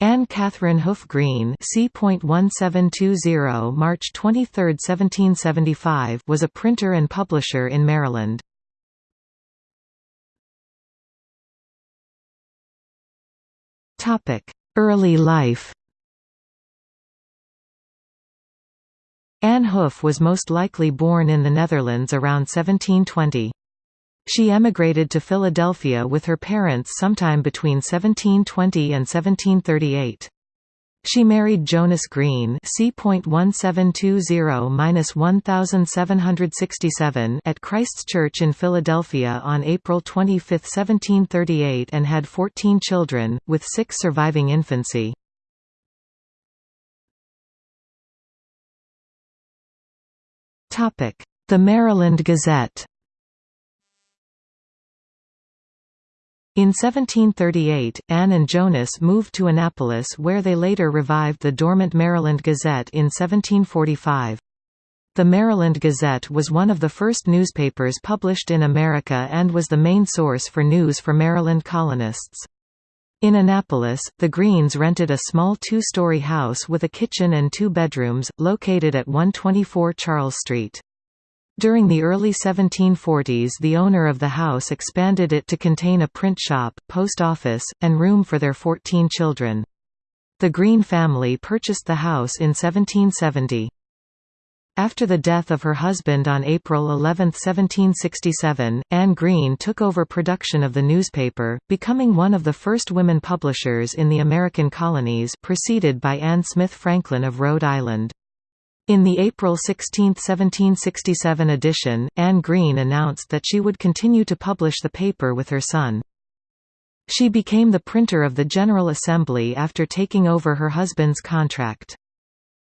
Anne Catherine Hoof Green C.1720 March 23, 1775 was a printer and publisher in Maryland. Early life Anne Hoof was most likely born in the Netherlands around 1720. She emigrated to Philadelphia with her parents sometime between 1720 and 1738. She married Jonas Green C.1720-1767 at Christ's Church in Philadelphia on April 25, 1738 and had 14 children, with six surviving infancy. The Maryland Gazette In 1738, Anne and Jonas moved to Annapolis where they later revived the dormant Maryland Gazette in 1745. The Maryland Gazette was one of the first newspapers published in America and was the main source for news for Maryland colonists. In Annapolis, the Greens rented a small two-story house with a kitchen and two bedrooms, located at 124 Charles Street. During the early 1740s the owner of the house expanded it to contain a print shop, post office, and room for their 14 children. The Green family purchased the house in 1770. After the death of her husband on April 11, 1767, Anne Green took over production of the newspaper, becoming one of the first women publishers in the American colonies preceded by Anne Smith Franklin of Rhode Island. In the April 16, 1767 edition, Anne Green announced that she would continue to publish the paper with her son. She became the printer of the General Assembly after taking over her husband's contract.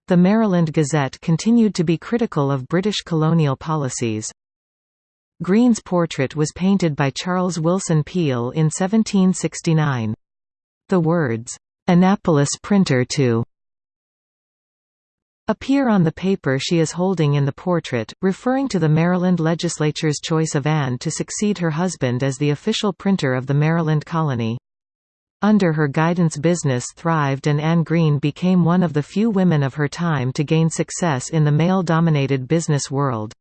The Maryland Gazette continued to be critical of British colonial policies. Green's portrait was painted by Charles Willson Peale in 1769. The words, "'Annapolis Printer to' appear on the paper she is holding in the portrait, referring to the Maryland legislature's choice of Anne to succeed her husband as the official printer of the Maryland colony. Under her guidance business thrived and Anne Green became one of the few women of her time to gain success in the male-dominated business world.